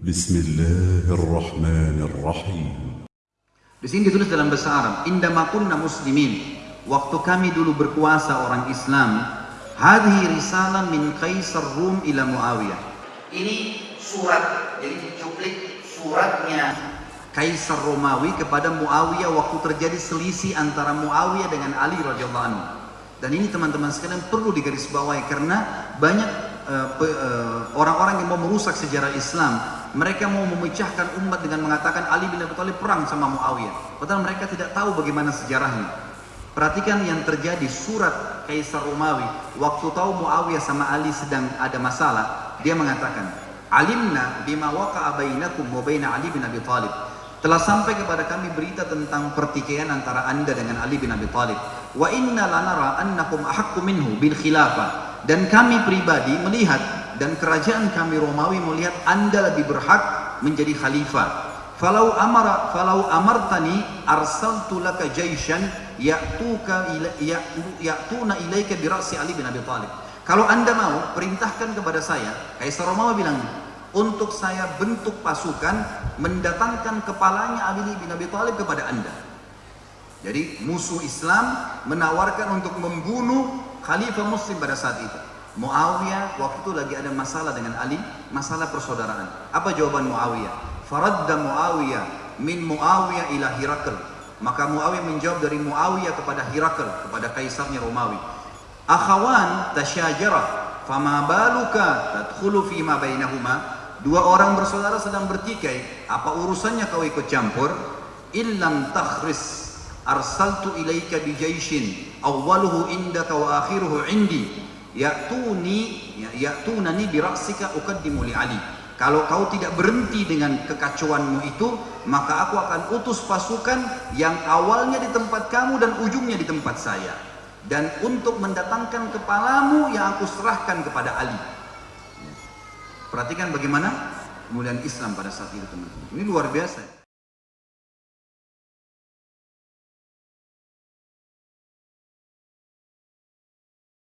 Bismillahirrahmanirrahim. Di sini ditulis dalam bahasa Arab, indamakunna muslimin. Waktu kami dulu berkuasa orang Islam, hadhi risalah min kaisar Rum ila Muawiyah. Ini surat, jadi dicuplik suratnya Kaisar Romawi kepada Muawiyah waktu terjadi selisih antara Muawiyah dengan Ali radhiyallahu anhu. Dan ini teman-teman sekalian perlu digarisbawahi karena banyak orang-orang uh, uh, yang mau merusak sejarah Islam mereka mau memecahkan umat dengan mengatakan Ali bin Abi Thalib perang sama Muawiyah. Padahal mereka tidak tahu bagaimana sejarahnya. Perhatikan yang terjadi surat Kaisar Romawi. Waktu tahu Muawiyah sama Ali sedang ada masalah, dia mengatakan, "Alimna bima waqa'a bainakum wa Ali bin Abi Thalib." Telah sampai kepada kami berita tentang pertikaian antara Anda dengan Ali bin Abi Thalib. Wa inna lanara annakum ahaqqu minhu bil khilafah. Dan kami pribadi melihat dan kerajaan kami Romawi melihat anda lebih berhak menjadi khalifah. Falau amara falau amartani arsaltu laka jaishan ya'tuka ya'tuna ilaika bi ra'si Ali bin Abi Thalib. Kalau anda mau perintahkan kepada saya, Kaisar Romawi bilang untuk saya bentuk pasukan mendatangkan kepalanya Ali bin Abi Thalib kepada anda. Jadi musuh Islam menawarkan untuk membunuh khalifah muslim pada saat itu. Muawiyah waktu itu lagi ada masalah dengan Ali, masalah persaudaraan. Apa jawaban Muawiyah? Faradda Muawiyah min Muawiyah ila Hirakl. Maka Muawiyah menjawab dari Muawiyah kepada Hirakl, kepada kaisarnya Romawi. Akhawan tasyajara, fama baluka tadkhulu fi ma bainahuma? Dua orang bersaudara sedang bertikai, apa urusannya kau ikut campur? Illam takhris arsaltu ilaika bi jaishin awwaluhu indaka wa akhiruhu indi ya'tuni ya, ya'tunani bi ra'sika uqaddimu li Ali. Kalau kau tidak berhenti dengan kekacauanmu itu, maka aku akan utus pasukan yang awalnya di tempat kamu dan ujungnya di tempat saya. Dan untuk mendatangkan kepalamu yang aku serahkan kepada Ali. Perhatikan bagaimana kemudian Islam pada saat itu teman-teman. Ini luar biasa.